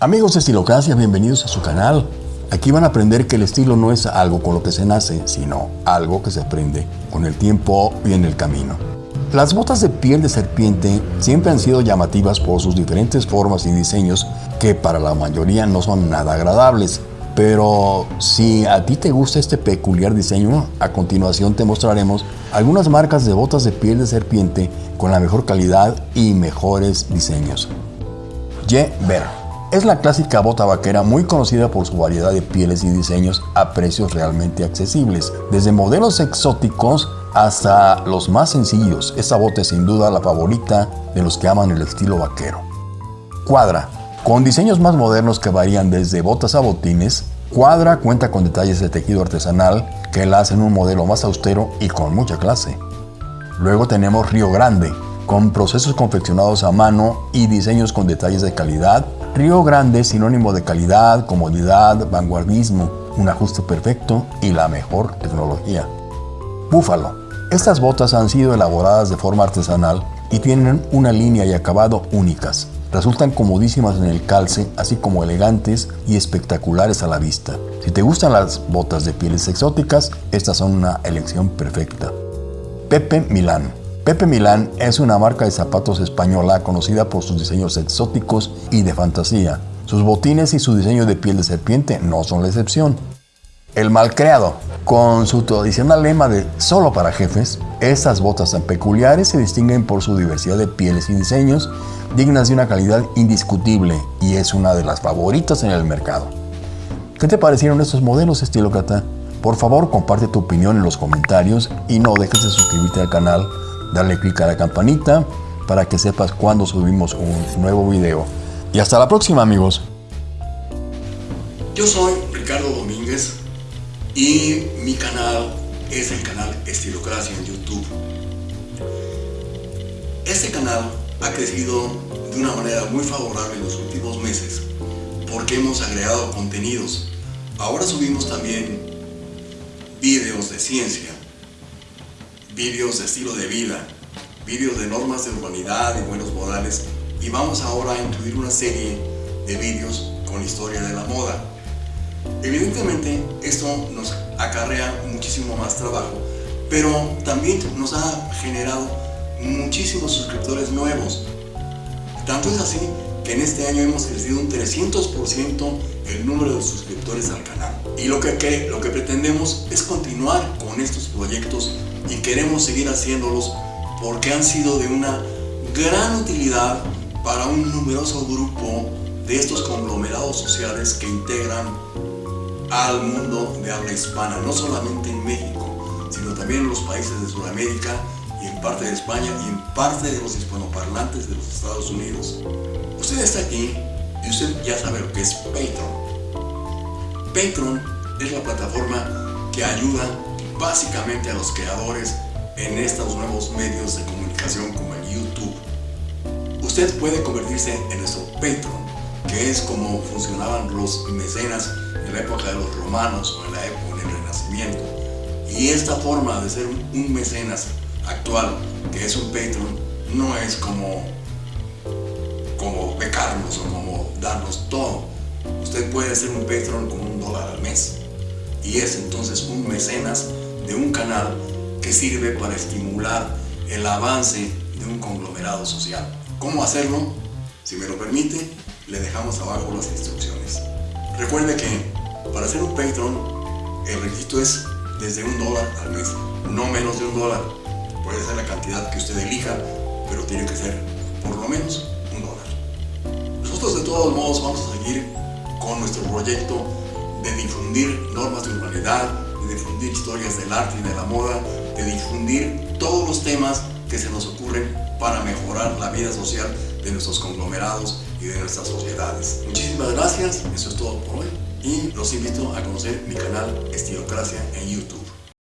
Amigos de Estilocracia, bienvenidos a su canal. Aquí van a aprender que el estilo no es algo con lo que se nace, sino algo que se aprende con el tiempo y en el camino. Las botas de piel de serpiente siempre han sido llamativas por sus diferentes formas y diseños que para la mayoría no son nada agradables. Pero si a ti te gusta este peculiar diseño, a continuación te mostraremos algunas marcas de botas de piel de serpiente con la mejor calidad y mejores diseños. Je Ver es la clásica bota vaquera muy conocida por su variedad de pieles y diseños a precios realmente accesibles. Desde modelos exóticos hasta los más sencillos, esta bota es sin duda la favorita de los que aman el estilo vaquero. Cuadra, con diseños más modernos que varían desde botas a botines, Cuadra cuenta con detalles de tejido artesanal que la hacen un modelo más austero y con mucha clase. Luego tenemos Río Grande, con procesos confeccionados a mano y diseños con detalles de calidad Río Grande es sinónimo de calidad, comodidad, vanguardismo, un ajuste perfecto y la mejor tecnología. Búfalo. Estas botas han sido elaboradas de forma artesanal y tienen una línea y acabado únicas. Resultan comodísimas en el calce, así como elegantes y espectaculares a la vista. Si te gustan las botas de pieles exóticas, estas son una elección perfecta. Pepe Milán. Pepe Milán es una marca de zapatos española conocida por sus diseños exóticos y de fantasía. Sus botines y su diseño de piel de serpiente no son la excepción. El Malcreado, con su tradicional lema de solo para jefes, estas botas tan peculiares se distinguen por su diversidad de pieles y diseños dignas de una calidad indiscutible y es una de las favoritas en el mercado. ¿Qué te parecieron estos modelos estilo Cata? Por favor comparte tu opinión en los comentarios y no dejes de suscribirte al canal Dale click a la campanita para que sepas cuando subimos un nuevo video. Y hasta la próxima amigos. Yo soy Ricardo Domínguez y mi canal es el canal Estilocracia en YouTube. Este canal ha crecido de una manera muy favorable en los últimos meses porque hemos agregado contenidos. Ahora subimos también videos de ciencia, vídeos de estilo de vida, vídeos de normas de urbanidad y buenos modales y vamos ahora a incluir una serie de vídeos con historia de la moda. Evidentemente esto nos acarrea muchísimo más trabajo, pero también nos ha generado muchísimos suscriptores nuevos. Tanto es así en este año hemos crecido un 300% el número de suscriptores al canal. Y lo que, lo que pretendemos es continuar con estos proyectos y queremos seguir haciéndolos porque han sido de una gran utilidad para un numeroso grupo de estos conglomerados sociales que integran al mundo de habla hispana, no solamente en México, sino también en los países de Sudamérica y en parte de España y en parte de los hispanoparlantes de los Estados Unidos. Usted está aquí y usted ya sabe lo que es Patreon. Patreon es la plataforma que ayuda básicamente a los creadores en estos nuevos medios de comunicación como el YouTube. Usted puede convertirse en nuestro Patreon, que es como funcionaban los mecenas en la época de los romanos o en la época del Renacimiento. Y esta forma de ser un mecenas actual, que es un Patreon, no es como, como becarnos o como darnos todo. Usted puede ser un Patreon con un dólar al mes. Y es entonces un mecenas de un canal que sirve para estimular el avance de un conglomerado social. ¿Cómo hacerlo? Si me lo permite, le dejamos abajo las instrucciones. Recuerde que para ser un Patreon, el requisito es desde un dólar al mes, no menos de un dólar. Puede ser la cantidad que usted elija, pero tiene que ser por lo menos un dólar. Nosotros de todos modos vamos a seguir con nuestro proyecto de difundir normas de urbanidad, de difundir historias del arte y de la moda, de difundir todos los temas que se nos ocurren para mejorar la vida social de nuestros conglomerados y de nuestras sociedades. Muchísimas gracias, eso es todo por hoy y los invito a conocer mi canal Estilocracia en YouTube.